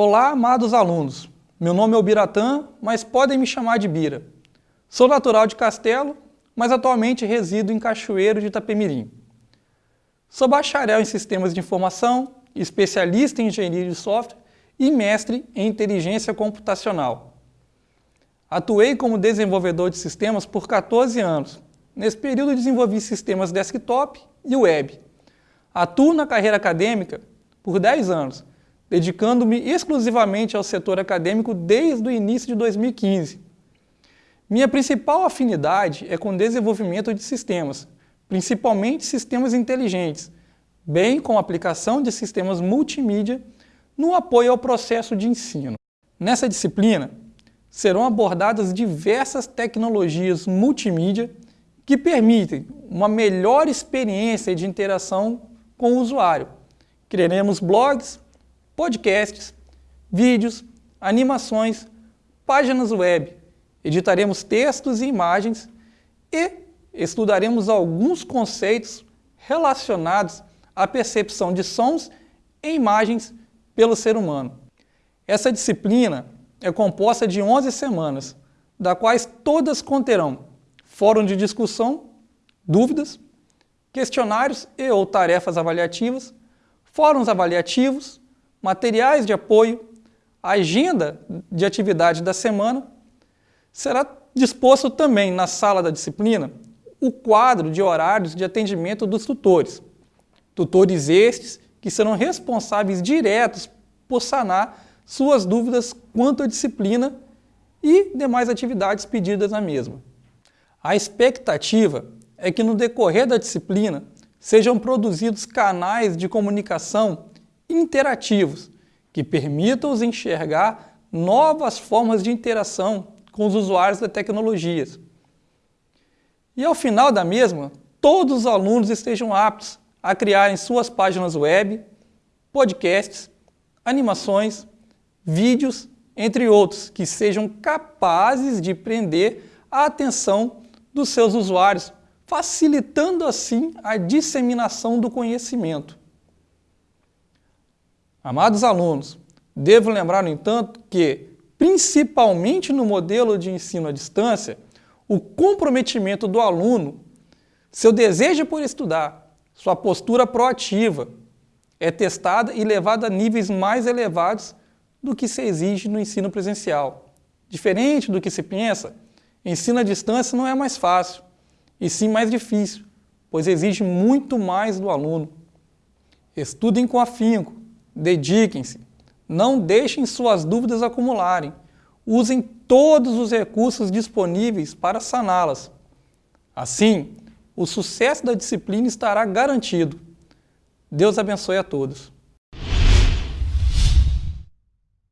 Olá, amados alunos. Meu nome é Biratã, mas podem me chamar de Bira. Sou natural de Castelo, mas atualmente resido em Cachoeiro de Itapemirim. Sou bacharel em Sistemas de Informação, especialista em Engenharia de Software e mestre em Inteligência Computacional. Atuei como desenvolvedor de sistemas por 14 anos. Nesse período desenvolvi sistemas desktop e web. Atuo na carreira acadêmica por 10 anos, dedicando-me exclusivamente ao setor acadêmico desde o início de 2015. Minha principal afinidade é com o desenvolvimento de sistemas, principalmente sistemas inteligentes, bem como a aplicação de sistemas multimídia no apoio ao processo de ensino. Nessa disciplina, serão abordadas diversas tecnologias multimídia que permitem uma melhor experiência de interação com o usuário. Criaremos blogs, podcasts, vídeos, animações, páginas web, editaremos textos e imagens e estudaremos alguns conceitos relacionados à percepção de sons e imagens pelo ser humano. Essa disciplina é composta de 11 semanas, da quais todas conterão fórum de discussão, dúvidas, questionários e ou tarefas avaliativas, fóruns avaliativos, materiais de apoio, agenda de atividade da semana, será disposto também na sala da disciplina o quadro de horários de atendimento dos tutores. Tutores estes que serão responsáveis diretos por sanar suas dúvidas quanto à disciplina e demais atividades pedidas na mesma. A expectativa é que no decorrer da disciplina sejam produzidos canais de comunicação interativos, que permitam-os enxergar novas formas de interação com os usuários das tecnologias. E ao final da mesma, todos os alunos estejam aptos a criarem suas páginas web, podcasts, animações, vídeos, entre outros, que sejam capazes de prender a atenção dos seus usuários, facilitando assim a disseminação do conhecimento. Amados alunos, devo lembrar, no entanto, que, principalmente no modelo de ensino à distância, o comprometimento do aluno, seu desejo por estudar, sua postura proativa, é testada e levada a níveis mais elevados do que se exige no ensino presencial. Diferente do que se pensa, ensino à distância não é mais fácil, e sim mais difícil, pois exige muito mais do aluno. Estudem com afinco, Dediquem-se. Não deixem suas dúvidas acumularem. Usem todos os recursos disponíveis para saná-las. Assim, o sucesso da disciplina estará garantido. Deus abençoe a todos.